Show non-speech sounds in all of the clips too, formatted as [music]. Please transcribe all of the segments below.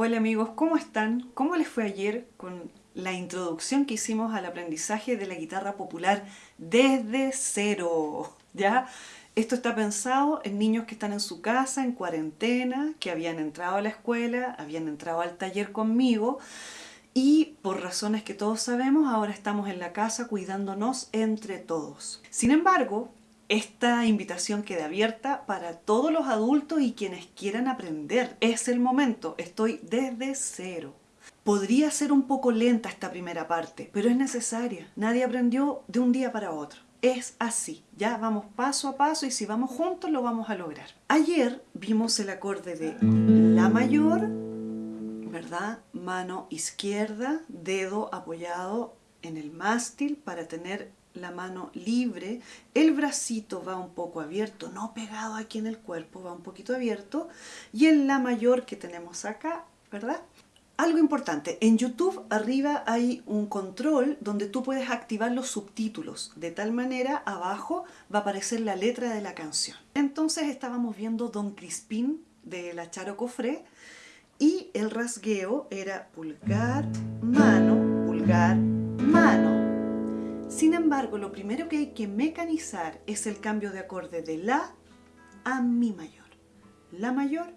Hola amigos, ¿cómo están? ¿Cómo les fue ayer con la introducción que hicimos al aprendizaje de la guitarra popular desde cero? [laughs] ¿Ya? Esto está pensado en niños que están en su casa, en cuarentena, que habían entrado a la escuela, habían entrado al taller conmigo y por razones que todos sabemos, ahora estamos en la casa cuidándonos entre todos. Sin embargo, esta invitación queda abierta para todos los adultos y quienes quieran aprender. Es el momento, estoy desde cero. Podría ser un poco lenta esta primera parte, pero es necesaria. Nadie aprendió de un día para otro. Es así, ya vamos paso a paso y si vamos juntos lo vamos a lograr. Ayer vimos el acorde de La mayor, ¿verdad? Mano izquierda, dedo apoyado en el mástil para tener la mano libre, el bracito va un poco abierto, no pegado aquí en el cuerpo, va un poquito abierto, y en la mayor que tenemos acá, ¿verdad? Algo importante, en YouTube arriba hay un control donde tú puedes activar los subtítulos, de tal manera abajo va a aparecer la letra de la canción. Entonces estábamos viendo Don Crispín de la Charo Cofré y el rasgueo era pulgar, mano, pulgar, embargo, lo primero que hay que mecanizar es el cambio de acorde de La a Mi mayor. La mayor,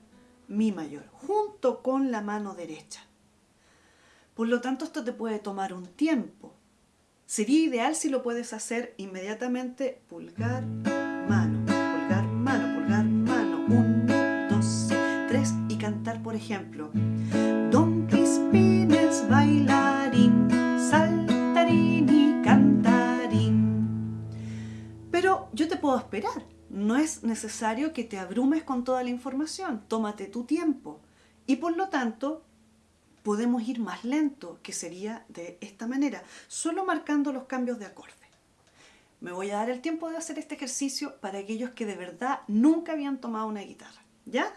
Mi mayor, junto con la mano derecha. Por lo tanto, esto te puede tomar un tiempo. Sería ideal si lo puedes hacer inmediatamente pulgar, mano, pulgar, mano, pulgar, mano. Uno, dos, tres y cantar, por ejemplo, Don Crispín es yo te puedo esperar. No es necesario que te abrumes con toda la información. Tómate tu tiempo. Y por lo tanto, podemos ir más lento, que sería de esta manera, solo marcando los cambios de acorde. Me voy a dar el tiempo de hacer este ejercicio para aquellos que de verdad nunca habían tomado una guitarra, ¿ya?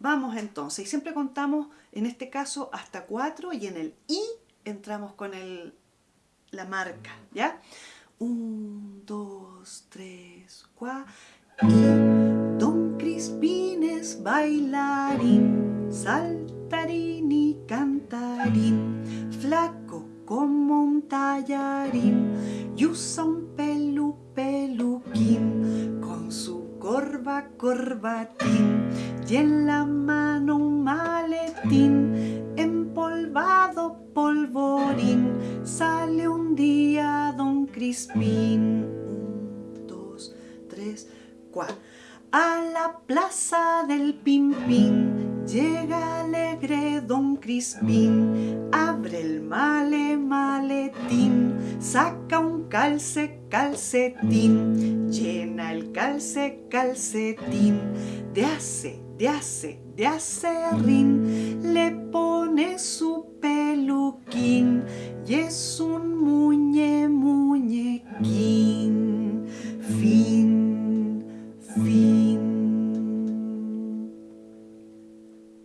Vamos entonces, y siempre contamos en este caso hasta cuatro y en el I entramos con el, la marca, ¿ya? Un, dos, tres, cuatro, Don Crispín es bailarín, saltarín y cantarín, flaco como un tallarín, y usa un pelu peluquín, con su corva corbatín, y en la Crispín. Un, dos, tres, cuatro. A la plaza del Pimpín llega alegre Don Crispín, abre el male maletín, saca un calce calcetín, llena el calce calcetín, de hace, de hace, de acerrín, le pone su